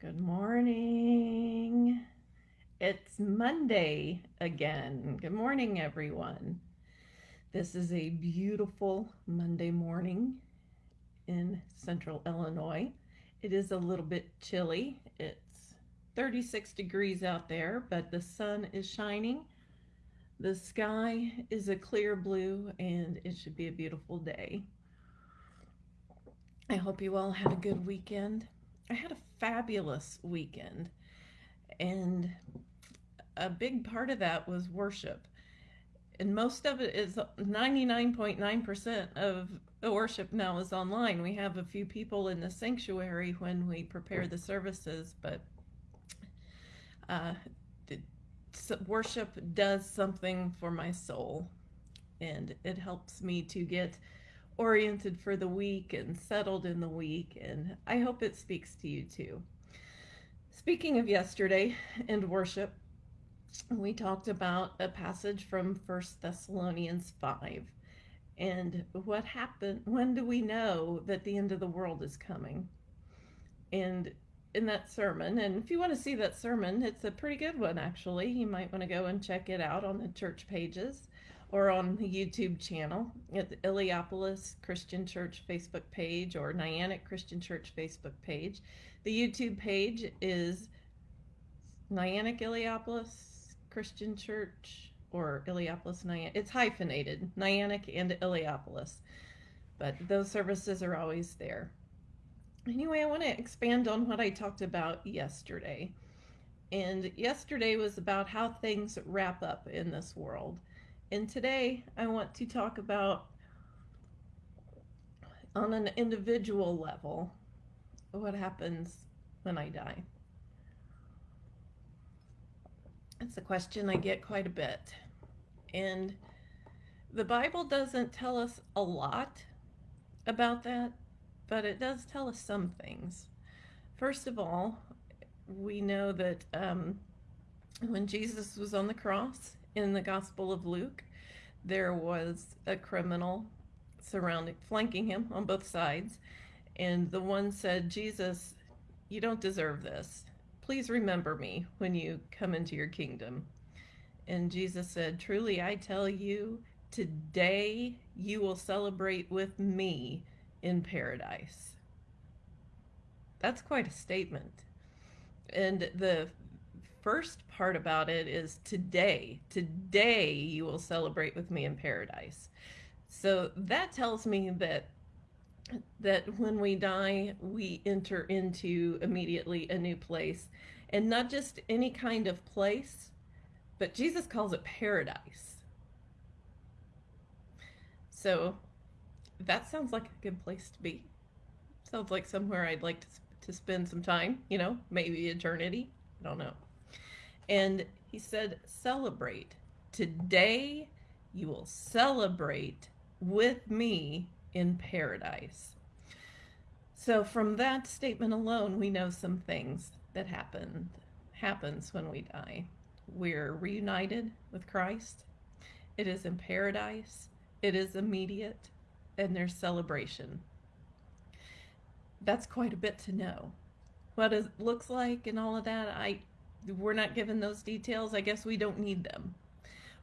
Good morning. It's Monday again. Good morning, everyone. This is a beautiful Monday morning in central Illinois. It is a little bit chilly. It's 36 degrees out there, but the sun is shining. The sky is a clear blue, and it should be a beautiful day. I hope you all had a good weekend. I had a fabulous weekend, and a big part of that was worship. And most of it is 99.9% of the worship now is online. We have a few people in the sanctuary when we prepare the services, but uh, worship does something for my soul, and it helps me to get oriented for the week and settled in the week, and I hope it speaks to you too. Speaking of yesterday and worship, we talked about a passage from First Thessalonians 5. And what happened, when do we know that the end of the world is coming? And in that sermon, and if you want to see that sermon, it's a pretty good one actually. You might want to go and check it out on the church pages or on the YouTube channel at the Illiopolis Christian Church Facebook page or Niantic Christian Church Facebook page. The YouTube page is Niantic Illiopolis Christian Church or Illiopolis Niantic. It's hyphenated, Niantic and Illiopolis, but those services are always there. Anyway, I want to expand on what I talked about yesterday. And yesterday was about how things wrap up in this world. And today I want to talk about on an individual level what happens when I die. It's a question I get quite a bit. And the Bible doesn't tell us a lot about that, but it does tell us some things. First of all, we know that um, when Jesus was on the cross, in the Gospel of Luke, there was a criminal surrounding, flanking him on both sides. And the one said, Jesus, you don't deserve this. Please remember me when you come into your kingdom. And Jesus said, Truly, I tell you, today you will celebrate with me in paradise. That's quite a statement. And the first part about it is today. Today you will celebrate with me in paradise. So that tells me that that when we die, we enter into immediately a new place. And not just any kind of place, but Jesus calls it paradise. So that sounds like a good place to be. Sounds like somewhere I'd like to, to spend some time, you know, maybe eternity. I don't know. And he said, celebrate. Today you will celebrate with me in paradise. So from that statement alone, we know some things that happen happens when we die. We're reunited with Christ. It is in paradise. It is immediate and there's celebration. That's quite a bit to know. What it looks like and all of that, I we're not given those details. I guess we don't need them.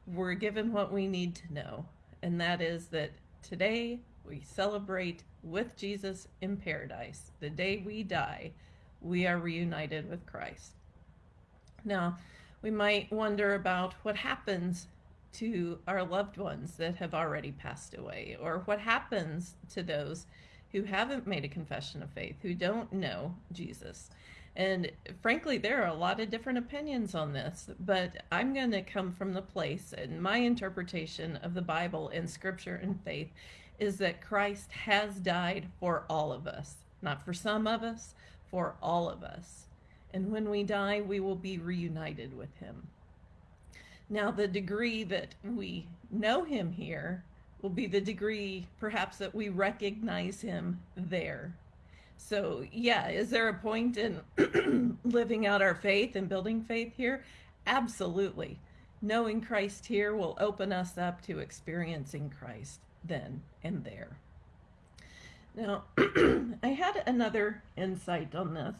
We're given what we need to know, and that is that today we celebrate with Jesus in paradise. The day we die, we are reunited with Christ. Now, we might wonder about what happens to our loved ones that have already passed away, or what happens to those who haven't made a confession of faith, who don't know Jesus. And frankly, there are a lot of different opinions on this, but I'm going to come from the place, and my interpretation of the Bible and scripture and faith is that Christ has died for all of us, not for some of us, for all of us. And when we die, we will be reunited with him. Now, the degree that we know him here will be the degree perhaps that we recognize him there so, yeah, is there a point in living out our faith and building faith here? Absolutely. Knowing Christ here will open us up to experiencing Christ then and there. Now, I had another insight on this.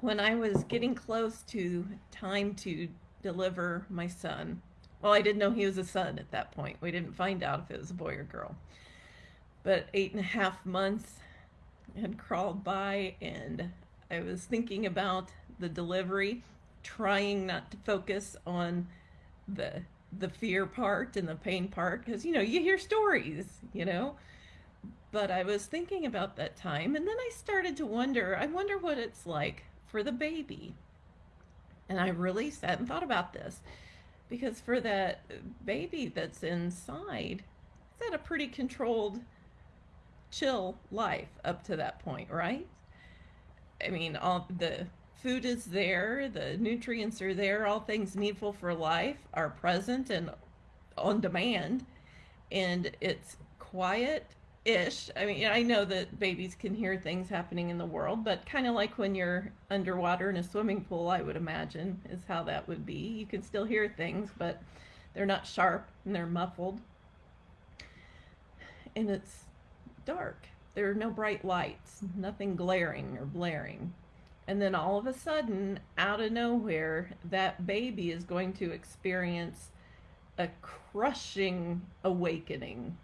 when I was getting close to time to deliver my son, well, I didn't know he was a son at that point. We didn't find out if it was a boy or girl. But eight and a half months had crawled by, and I was thinking about the delivery, trying not to focus on the the fear part and the pain part because you know you hear stories you know? But i was thinking about that time and then i started to wonder i wonder what it's like for the baby. And i really sat and thought about this because for that baby that's inside it's had a pretty controlled chill life up to that point right i mean all the food is there, the nutrients are there, all things needful for life are present and on demand, and it's quiet ish. I mean, I know that babies can hear things happening in the world, but kind of like when you're underwater in a swimming pool, I would imagine is how that would be. You can still hear things, but they're not sharp and they're muffled. And it's dark. There are no bright lights, mm-hmm. nothing glaring or blaring. And then all of a sudden, out of nowhere, that baby is going to experience a crushing awakening.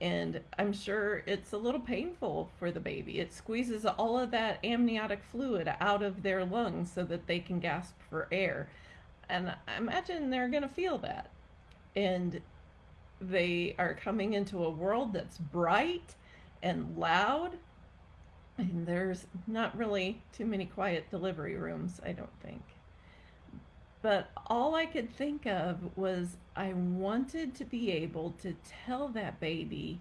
And I'm sure it's a little painful for the baby. It squeezes all of that amniotic fluid out of their lungs so that they can gasp for air. And I imagine they're going to feel that. And they are coming into a world that's bright and loud and there's not really too many quiet delivery rooms, I don't think. But all I could think of was I wanted to be able to tell that baby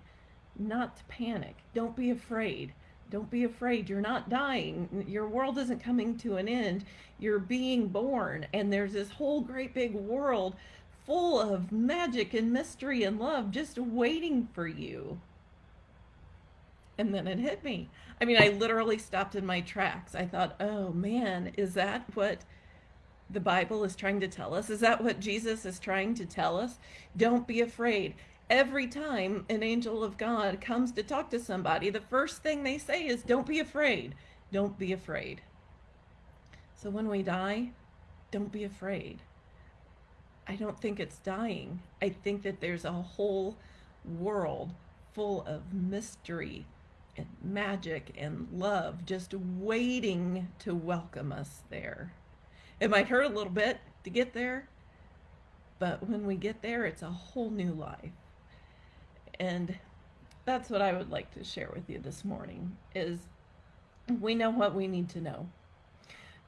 not to panic. Don't be afraid. Don't be afraid. You're not dying. Your world isn't coming to an end. You're being born. And there's this whole great big world full of magic and mystery and love just waiting for you. And then it hit me. I mean, I literally stopped in my tracks. I thought, oh man, is that what the Bible is trying to tell us? Is that what Jesus is trying to tell us? Don't be afraid. Every time an angel of God comes to talk to somebody, the first thing they say is, don't be afraid. Don't be afraid. So when we die, don't be afraid. I don't think it's dying. I think that there's a whole world full of mystery and magic and love just waiting to welcome us there. It might hurt a little bit to get there, but when we get there, it's a whole new life. And that's what I would like to share with you this morning is we know what we need to know.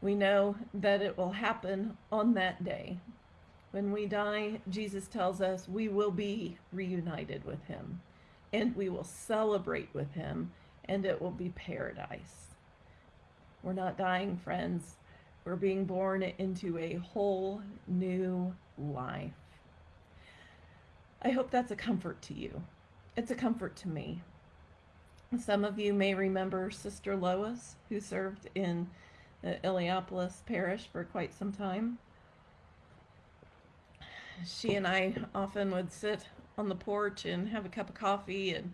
We know that it will happen on that day. When we die, Jesus tells us we will be reunited with him and we will celebrate with him, and it will be paradise. We're not dying, friends. We're being born into a whole new life. I hope that's a comfort to you. It's a comfort to me. Some of you may remember Sister Lois, who served in uh, the Illiopolis parish for quite some time. She and I often would sit on the porch and have a cup of coffee and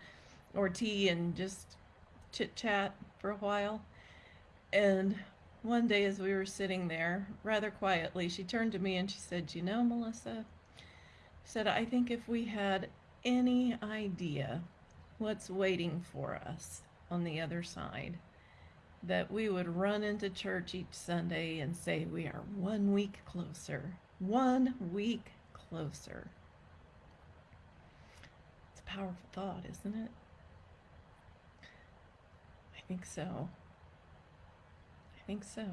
or tea and just chit chat for a while. And one day as we were sitting there rather quietly, she turned to me and she said, "You know, Melissa," said, "I think if we had any idea what's waiting for us on the other side, that we would run into church each Sunday and say we are one week closer, one week closer." It's a powerful thought, isn't it? I think so. I think so.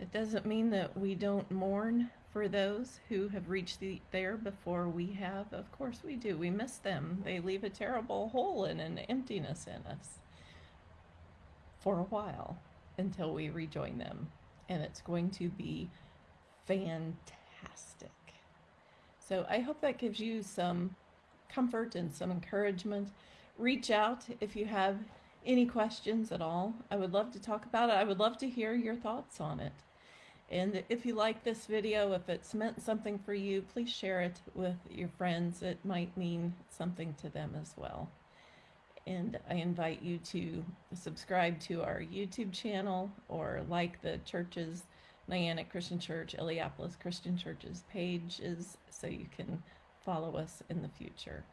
It doesn't mean that we don't mourn for those who have reached the, there before we have. Of course we do. We miss them. They leave a terrible hole and an emptiness in us for a while until we rejoin them. And it's going to be fantastic. So I hope that gives you some comfort and some encouragement. Reach out if you have any questions at all. I would love to talk about it. I would love to hear your thoughts on it. And if you like this video, if it's meant something for you, please share it with your friends. It might mean something to them as well. And I invite you to subscribe to our YouTube channel or like the churches, Niantic Christian Church, Illiopolis Christian Church's pages so you can follow us in the future.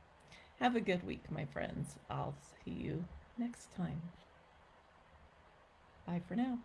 Have a good week, my friends. I'll see you next time. Bye for now.